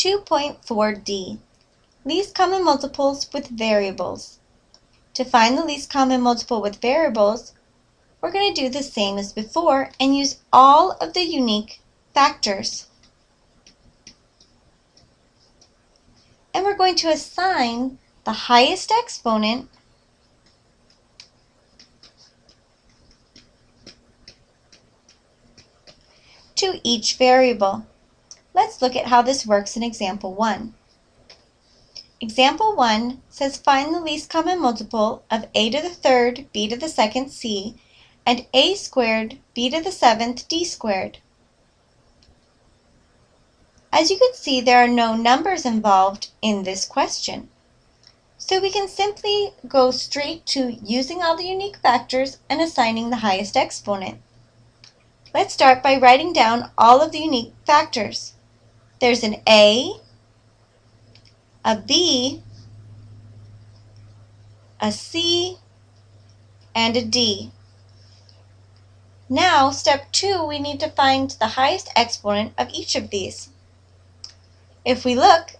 2.4d, least common multiples with variables. To find the least common multiple with variables, we're going to do the same as before and use all of the unique factors. And we're going to assign the highest exponent to each variable. Let's look at how this works in example 1. Example 1 says find the least common multiple of a to the third, b to the second, c, and a squared, b to the seventh, d squared. As you can see, there are no numbers involved in this question. So we can simply go straight to using all the unique factors and assigning the highest exponent. Let's start by writing down all of the unique factors. There's an A, a B, a C, and a D. Now, step two, we need to find the highest exponent of each of these. If we look,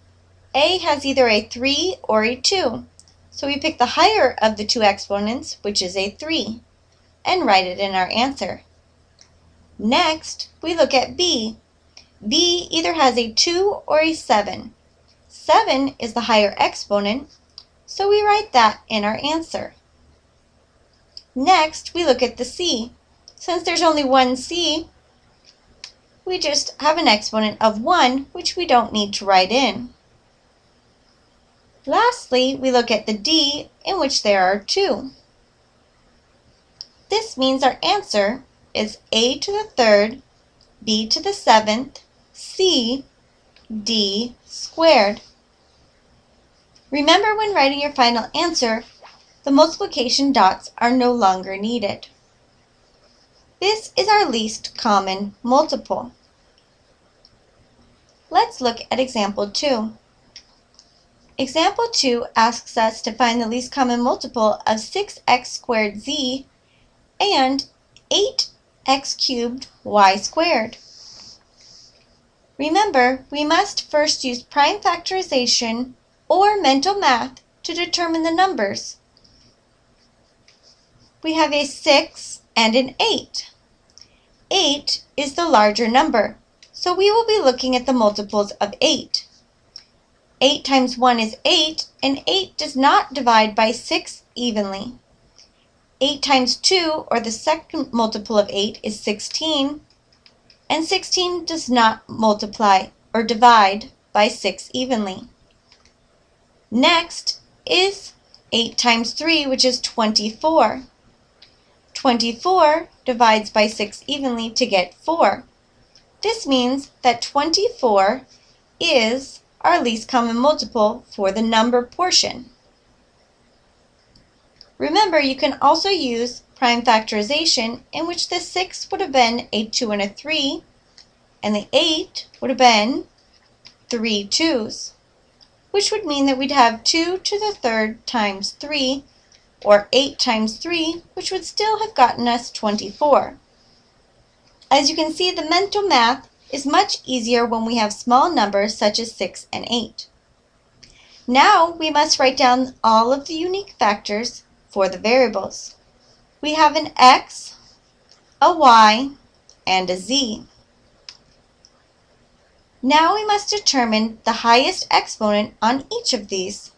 A has either a 3 or a 2. So we pick the higher of the two exponents, which is a 3, and write it in our answer. Next, we look at B. B either has a 2 or a 7. 7 is the higher exponent, so we write that in our answer. Next, we look at the C. Since there's only one C, we just have an exponent of 1, which we don't need to write in. Lastly, we look at the D, in which there are 2. This means our answer is a to the third, b to the seventh, c, d squared. Remember when writing your final answer, the multiplication dots are no longer needed. This is our least common multiple. Let's look at example 2. Example 2 asks us to find the least common multiple of 6x squared z and 8 x cubed y squared. Remember, we must first use prime factorization or mental math to determine the numbers. We have a 6 and an 8. 8 is the larger number, so we will be looking at the multiples of 8. 8 times 1 is 8, and 8 does not divide by 6 evenly. 8 times 2, or the second multiple of 8, is 16. And 16 does not multiply or divide by 6 evenly. Next is 8 times 3, which is 24. 24 divides by 6 evenly to get 4. This means that 24 is our least common multiple for the number portion. Remember, you can also use prime factorization in which the 6 would have been a 2 and a 3, and the 8 would have been three 2's, which would mean that we'd have 2 to the third times 3, or 8 times 3, which would still have gotten us 24. As you can see, the mental math is much easier when we have small numbers such as 6 and 8. Now we must write down all of the unique factors for the variables. We have an x, a y, and a z. Now we must determine the highest exponent on each of these.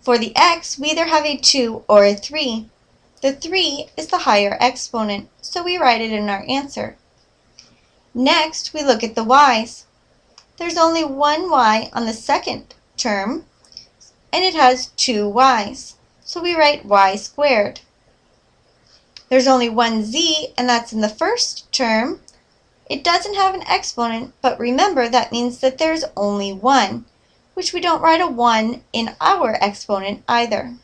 For the x, we either have a 2 or a 3. The 3 is the higher exponent, so we write it in our answer. Next, we look at the y's. There's only one y on the second term, and it has two y's. So we write y squared. There's only one z, and that's in the first term. It doesn't have an exponent, but remember that means that there's only one, which we don't write a 1 in our exponent either.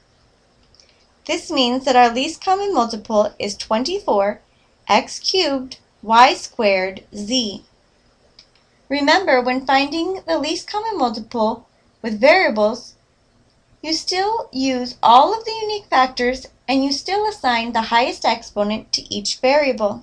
This means that our least common multiple is 24 x cubed y squared z. Remember, when finding the least common multiple with variables, you still use all of the unique factors and you still assign the highest exponent to each variable.